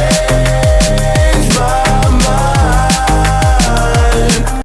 Yeah.